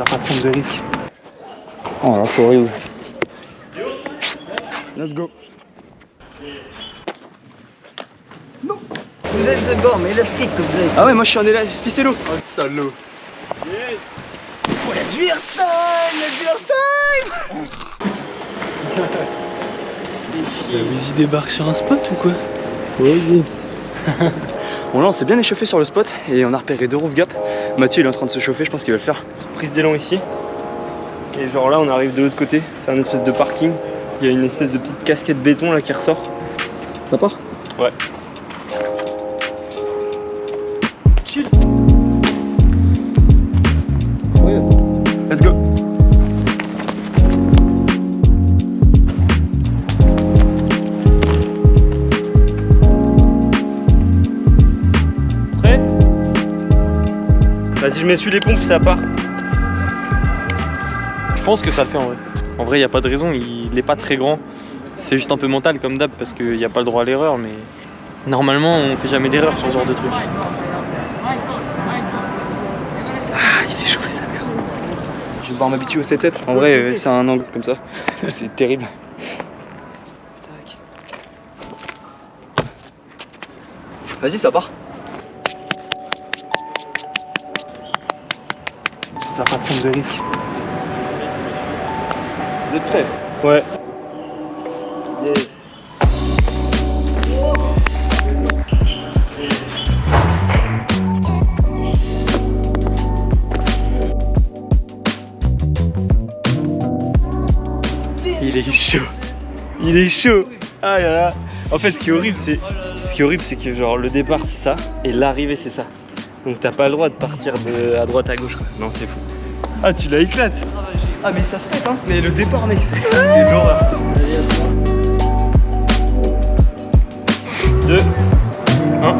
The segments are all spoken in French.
va pas prendre de risques. Oh là, c'est horrible. Let's go. Vous êtes de bord, mais élastique que vous avez. Ah ouais, moi je suis en élève, ficello. Oh le salaud. Oh, la beer time, la beer time Vous y débarque sur un spot ou quoi? Yes. bon là on s'est bien échauffé sur le spot et on a repéré deux roof gap. Mathieu il est en train de se chauffer, je pense qu'il va le faire. Prise d'élan ici. Et genre là on arrive de l'autre côté, c'est un espèce de parking. Il y a une espèce de petite casquette béton là qui ressort. Ça part? Ouais. Vas-y je m'essuie les pompes ça part. Je pense que ça le fait en vrai. En vrai il n'y a pas de raison, il n'est pas très grand. C'est juste un peu mental comme d'hab parce qu'il n'y a pas le droit à l'erreur mais normalement on fait jamais d'erreur sur ce genre de truc. Ah il fait chauffer sa mère. Je vais devoir m'habituer au setup. En vrai, euh, c'est un angle comme ça. c'est terrible. Vas-y, ça part. Ça va pas prendre de risques. Vous êtes prêts? Ouais. Il est chaud. Il est chaud. Ah là là. En fait, ce qui est horrible, c'est ce qui est horrible, c'est que genre le départ c'est ça et l'arrivée c'est ça. Donc t'as pas le droit de partir de à droite à gauche. Quoi. Non, c'est fou. Ah, tu la éclates. Ah, mais ça se traite, hein. Mais le départ, mec, c'est c'est l'horreur. 2 1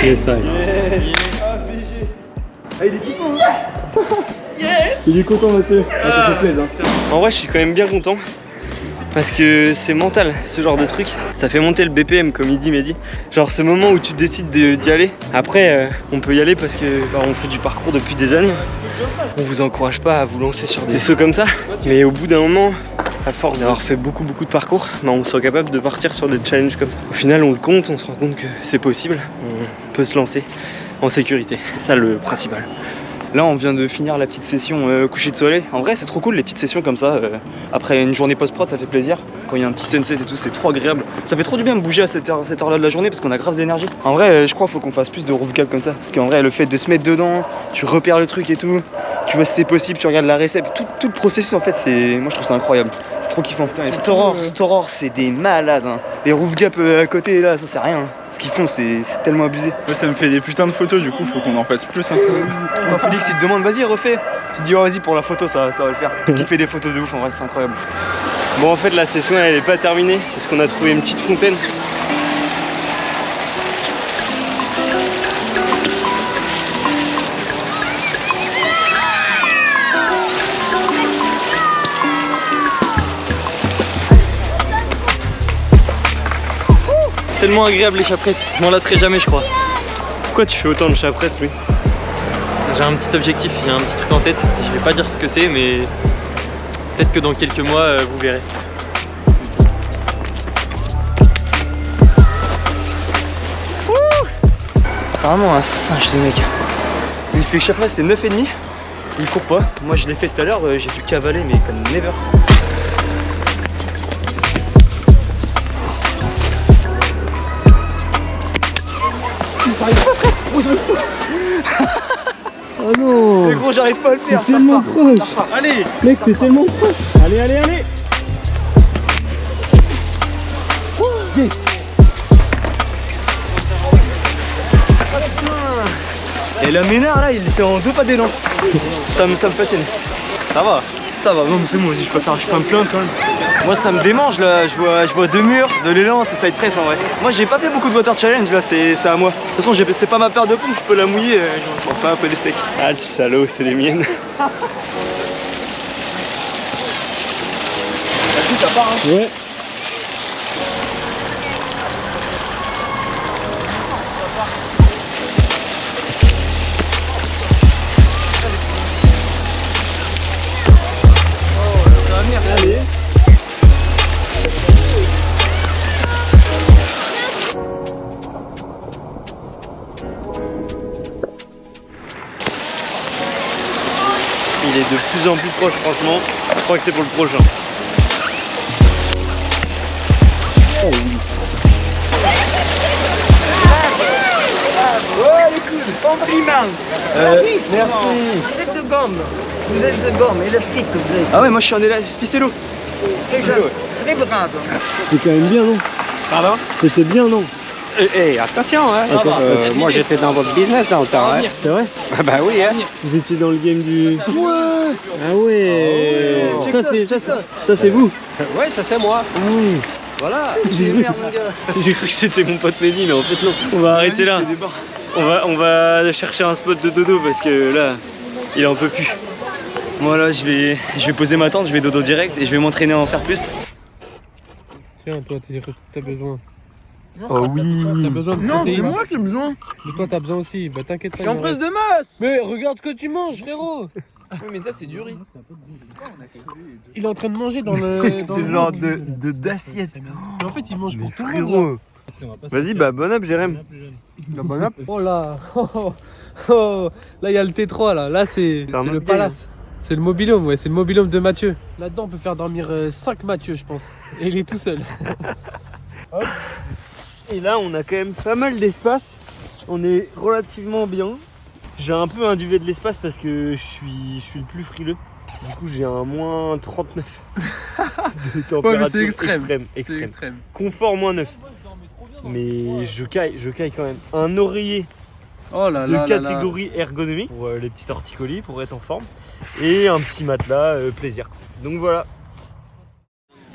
C'est ça. Ah, BG. Ah, il est content, hein Il est content, Mathieu. Ah, ça fait plaisir. En vrai, je suis quand même bien content. Parce que c'est mental, ce genre de truc. Ça fait monter le BPM, comme il dit Mehdi. Genre, ce moment où tu décides de- d'y aller. Après, euh, on peut y aller parce que bah, on fait du parcours depuis des années. On vous encourage pas à vous lancer sur des sauts comme ça. Mais au bout d'un moment, à force d'avoir fait beaucoup, beaucoup de parcours, bah, on soit capable de partir sur des challenges comme ça. Au final, on le compte, on se rend compte que c'est possible. On peut se lancer en sécurité. C'est ça le principal. Là, on vient de finir la petite session euh, coucher de soleil. En vrai, c'est trop cool les petites sessions comme ça. euh, après une journée post-prod, ça fait plaisir. Quand il y a un petit sunset et tout, c'est trop agréable. Ça fait trop du bien de bouger à cette heure- cette heure-là de la journée parce qu'on a grave d'énergie. En vrai, euh, je crois qu'il faut qu'on fasse plus de roof gap comme ça. Parce qu'en vrai, le fait de se mettre dedans, tu repères le truc et tout. Tu vois si c'est possible, tu regardes la recette. Tout, tout le processus, en fait, c'est. Moi, je trouve ça incroyable. C'est trop kiffant. Storor, Storor, c'est des malades. hein. Les roof gap euh, à côté, là, ça, c'est rien. hein. Ce qu'ils font, c'est c'est tellement abusé. Moi, ça me fait des putains de photos, du coup, faut qu'on en fasse plus. Hein. Quand Félix il te demande vas-y refais, tu te dis oh, vas-y pour la photo ça, ça va le faire. Il fait des photos de ouf en vrai c'est incroyable. Bon en fait la session elle est pas terminée parce qu'on a trouvé une petite fontaine. Tellement agréable les chapresses, je m'en lasserai jamais je crois. Pourquoi tu fais autant de chapresses lui? J'ai un petit objectif, il y a un petit truc en tête, je vais pas dire ce que c'est mais peut-être que dans quelques mois euh, vous verrez. C'est vraiment un singe ce mec. Il fait que chaque fois c'est 9,5. Il court pas. Moi je l'ai fait tout à l'heure, euh, j'ai dû cavaler mais comme never. Oh non Mais gros j'arrive pas à le faire. T'es tellement part. proche. Part. Allez Mec t'es tellement proche Allez allez allez Yes Et la ménard là il fait en deux pas d'élan. ça, me, ça me fascine. Ça va Ça va, non mais c'est moi aussi je peux faire, je peux me plaindre quand même. Moi ça me démange là, je vois, je vois deux murs, de l'élan, c'est side press en vrai. Moi j'ai pas fait beaucoup de water challenge là, c'est à moi. De toute façon c'est pas ma paire de pompes, je peux la mouiller, euh, je m'en fais un peu les steaks. Ah le salaud c'est les miennes part hein. Ouais plus en plus proche, franchement. Je crois que c'est pour le prochain. Euh, merci. Vous êtes de gomme. Vous êtes de gomme, élastique que vous êtes. Ah ouais, moi je suis en élève, ficello. Très jeune. Très brave. C'était quand même bien, non? Pardon? C'était bien, non? Eh, eh, attention, hein. Euh, moi j'étais dans votre business dans le temps, hein. C'est vrai Ah bah oui, hein. Vous étiez dans le game du... Ouais Ah ouais Ça c'est ça, c'est- ça c'est vous Ouais, ça c'est moi. Ah oui Voilà. J'ai cru, j'ai cru que c'était mon pote Mehdi, mais en fait non. On va arrêter là. On va, on va chercher un spot de dodo parce que là, il en peut plus. Moi là, je vais, je vais poser ma tente, je vais dodo direct et je vais m'entraîner à en faire plus. Tiens, toi, t'as besoin. Oh oui T'as besoin de Non, c'est moi qui ai besoin. Mais toi, t'as besoin aussi. Bah, t'inquiète pas. Je suis en de masse. Mais regarde ce que tu manges, frérot. Oui, mais ça, c'est du riz. Il est en train de manger dans le. le genre de d'assiette. Mais en fait, il mange pour tout le monde. Vas-y, bah bon up, Jérém. Oh là oh, oh. Là, il y a le T3, là. Là, c'est C'est c'est le palace. C'est le mobilhome, ouais. C'est le mobilhome de Mathieu. Là-dedans, on peut faire dormir 5 Mathieu, je pense. Et il est tout seul. Et là, on a quand même pas mal d'espace. On est relativement bien. J'ai un peu un duvet de l'espace parce que je suis, je suis le plus frileux. Du coup, j'ai un moins 39 de température extrême. extrême, extrême. extrême. Confort moins 9. Mais je caille, je caille quand même. Un oreiller Oh là de là. là là. catégorie ergonomique pour euh, les petits torticolis pour être en forme. Et un petit matelas euh, plaisir. Donc voilà.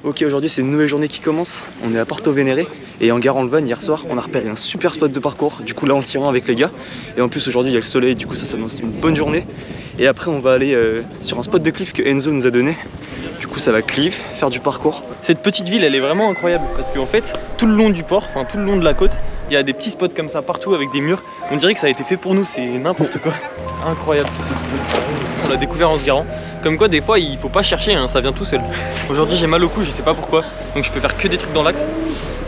Ok, aujourd'hui c'est une nouvelle journée qui commence. On est à Porto Vénéré et en gare en Levan hier soir, on a repéré un super spot de parcours. Du coup là on s'y rend avec les gars. Et en plus aujourd'hui il y a le soleil, du coup ça s'annonce une bonne journée. Et après on va aller euh, sur un spot de cliff que Enzo nous a donné. Du coup ça va cliff, faire du parcours. Cette petite ville elle est vraiment incroyable parce qu'en fait tout le long du port, enfin tout le long de la côte, il y a des petits spots comme ça partout avec des murs. On dirait que ça a été fait pour nous, c'est n'importe quoi. Incroyable ce spot. On l'a découvert en se garant. Comme quoi des fois il faut pas chercher, hein, ça vient tout seul. Aujourd'hui j'ai mal au cou, je sais pas pourquoi, donc je peux faire que des trucs dans l'axe.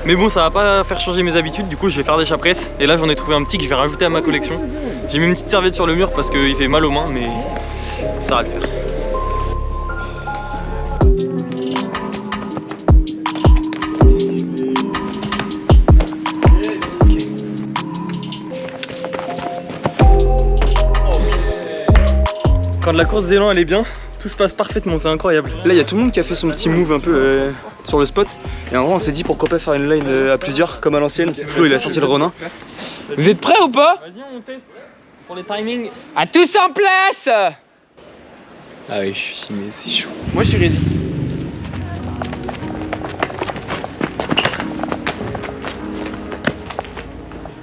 Mais bon ça va pas faire changer mes habitudes, du coup je vais faire des chapresses. Et là j'en ai trouvé un petit que je vais rajouter à ma collection. J'ai mis une petite serviette sur le mur parce qu'il fait mal aux mains, mais ça va le faire. Quand la course d'élan elle est bien, tout se passe parfaitement, c'est incroyable. Là il y a tout le monde qui a fait son petit move un peu euh, sur le spot. Et en vrai on s'est dit pourquoi pas faire une line euh, à plusieurs comme à l'ancienne. Flo il a sorti le Ronin. Vous êtes prêts ou pas? Vas-y on teste pour les timings. À tous en place Ah oui je suis mais c'est chaud. Moi, je suis ready.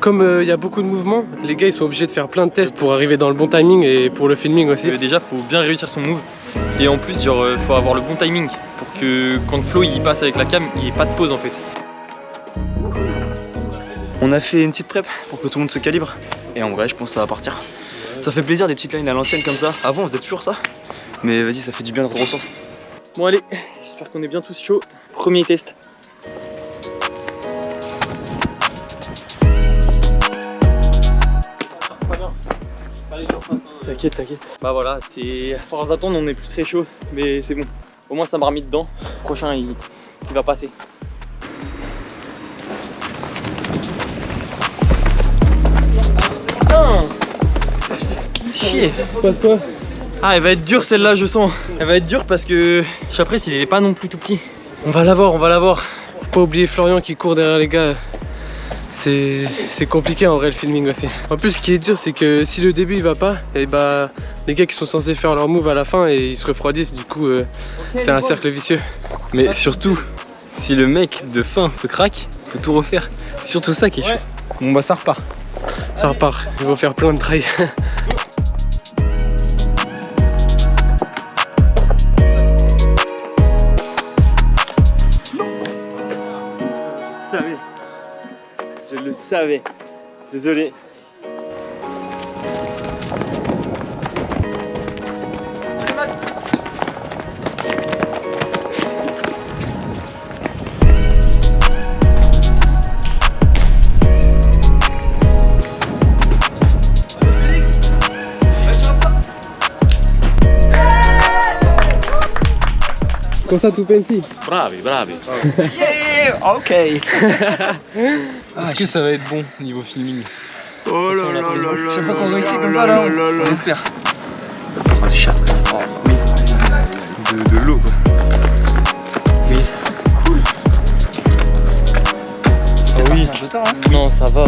Comme euh, il y a beaucoup de mouvements, les gars, ils sont obligés de faire plein de tests pour arriver dans le bon timing et pour le filming aussi. Euh, déjà faut bien réussir son move. Et en plus genre euh, faut avoir le bon timing pour que quand Flo il passe avec la cam, il n'y ait pas de pause en fait. On a fait une petite prep pour que tout le monde se calibre. Et en vrai je pense que ça va partir. Ça fait plaisir des petites lines à l'ancienne comme ça. Avant on faisait toujours ça. Mais vas-y ça fait du bien de ressources. Bon allez, j'espère qu'on est bien tous chauds. Premier test. T'inquiète, t'inquiète. Bah voilà, c'est. À force d'attendre, on est plus très chaud, mais c'est bon. Au moins, ça m'a remis dedans. Le prochain, il, il va passer. Putain Chier Passe quoi? Ah, elle va être dure celle-là, je sens. Elle va être dure parce que Chapresse, il est pas non plus tout petit. On va l'avoir, on va l'avoir. Faut pas oublier Florian qui court derrière les gars. C'est compliqué en vrai le filming aussi. En plus, ce qui est dur, c'est que si le début il va pas, et bah les gars qui sont censés faire leur move à la fin et ils se refroidissent, du coup euh, c'est un cercle vicieux. Mais surtout, si le mec de fin se craque, faut tout refaire. C'est surtout ça qui est chaud. Bon bah ça repart. Ça repart, ils vont faire plein de trails. savais. Désolé. Comme ça, tout pensi. Bravi, bravi. Ok. Est-ce que ça va être bon niveau filming? Oh là là là là Je sais pas qu'on ici comme ça là. On espère. De, de l'eau quoi. Oh oui. Un peu tard, hein. Non, ça va.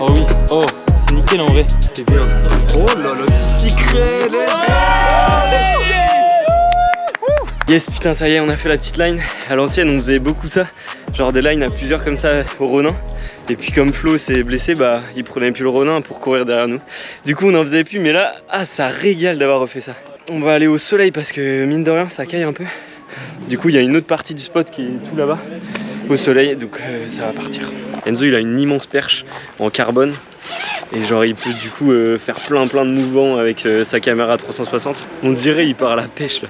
Oh oui. Oh, c'est nickel en vrai. C'est bien. Oh là là, du secret Yes, putain, ça y est, on a fait la petite line. À l'ancienne, on faisait beaucoup ça. Genre des lines à plusieurs comme ça au Ronin. Et puis comme Flo s'est blessé, bah il prenait plus le Ronin pour courir derrière nous. Du coup, on en faisait plus, mais là, ah, ça régale d'avoir refait ça. On va aller au soleil parce que mine de rien, ça caille un peu. Du coup, il y a une autre partie du spot qui est tout là-bas, au soleil, donc euh, ça va partir. Enzo, il a une immense perche en carbone. Et genre il peut du coup euh, faire plein plein de mouvements avec euh, sa caméra 360. On dirait il part à la pêche là.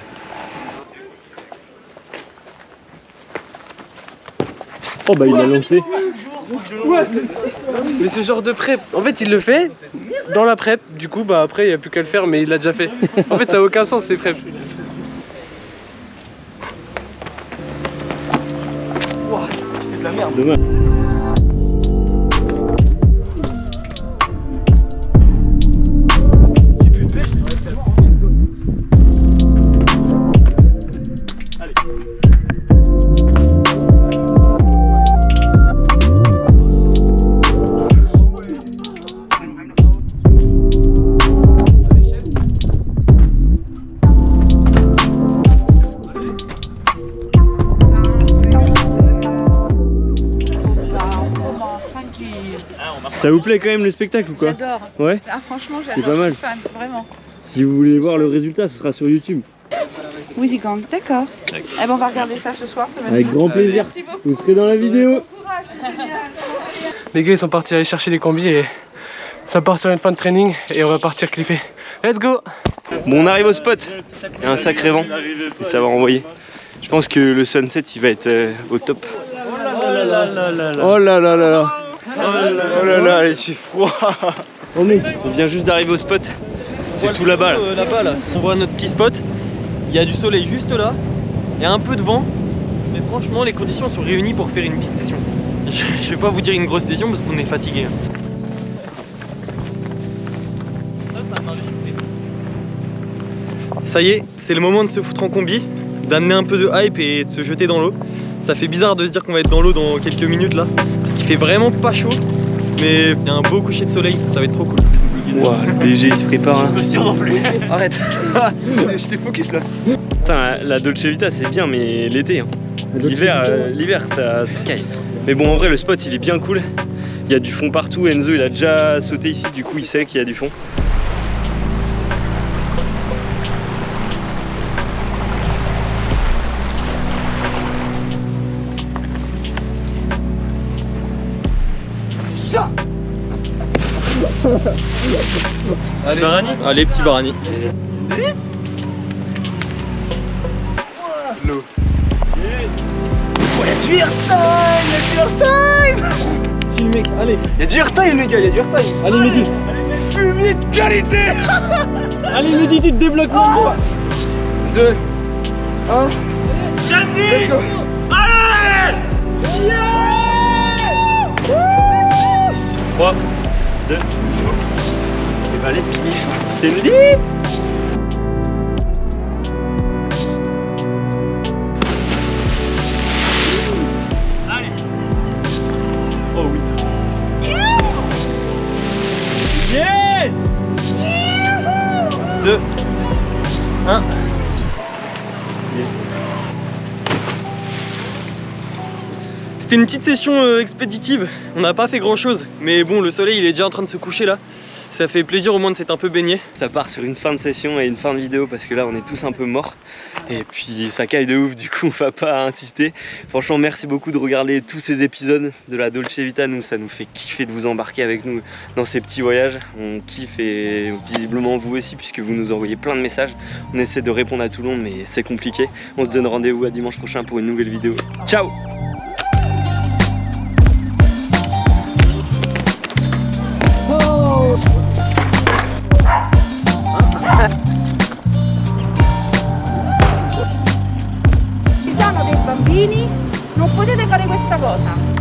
Oh bah il a lancé. Mais ce genre de prep, en fait, il le fait dans la prep. Du coup, bah après, il n'y a plus qu'à le faire, mais il l'a déjà fait. En fait, ça n'a aucun sens ces prep. Ça vous plaît quand même le spectacle ou quoi J'adore. Ouais Ah, franchement, C'est pas mal. Je suis fan, vraiment. Si vous voulez voir le résultat, ce sera sur YouTube. Wheezy Gang, d'accord. Eh ben, on va regarder ça ce soir. ça Avec grand plaisir. Merci beaucoup. Vous serez dans la vidéo. Bon courage, c'est génial. Les gars, ils sont partis aller chercher les combis et ça part sur une fin de training et on va partir cliffer. Let's go Bon, on arrive au spot. Il y a un sacré vent. Et ça va envoyer. Je pense que le sunset, il va être euh, au top. Oh là là là là là. Oh là là il fait froid. On vient juste d'arriver au spot. C'est tout là-bas. Là. Euh, là. On voit notre petit spot. Il y a du soleil juste là. Il y a un peu de vent. Mais franchement, les conditions sont réunies pour faire une petite session. Je, je vais pas vous dire une grosse session parce qu'on est fatigué. Ça y est, c'est le moment de se foutre en combi, d'amener un peu de hype et de se jeter dans l'eau. Ça fait bizarre de se dire qu'on va être dans l'eau dans quelques minutes là, parce qu'il fait vraiment pas chaud, mais il y a un beau coucher de soleil, ça va être trop cool. Ouah, le BG il se prépare. hein. Arrête J'étais focus là Putain, la Dolce Vita c'est bien, mais l'été. hein. L'hiver, euh, l'hiver ça, ça caille. Mais bon, en vrai, le spot il est bien cool. Il y a du fond partout. Enzo il a déjà sauté ici, du coup il sait qu'il y a du fond. Allez, Barani Allez, petit Barani. L'eau. Oh, y'a du airtime Y'a du airtime. Si mec, allez. Y'a du airtime les gars, y'a du airtime. Allez Mehdi. Allez fumier de qualité. Allez Mehdi, tu te débloques mon gros 2 1 Let's go 3, 2, et bah let's finish. C'est lit C'était une petite session euh, expéditive, on n'a pas fait grand chose, mais bon le soleil il est déjà en train de se coucher là, ça fait plaisir au moins de s'être un peu baigné. Ça part sur une fin de session et une fin de vidéo parce que là on est tous un peu morts et puis ça caille de ouf du coup on va pas insister. Franchement merci beaucoup de regarder tous ces épisodes de la Dolce Vita, nous ça nous fait kiffer de vous embarquer avec nous dans ces petits voyages. On kiffe et visiblement vous aussi puisque vous nous envoyez plein de messages. On essaie de répondre à tout le monde mais c'est compliqué. On se donne rendez-vous à dimanche prochain pour une nouvelle vidéo. Ciao Ci sono dei bambini, non potete fare questa cosa.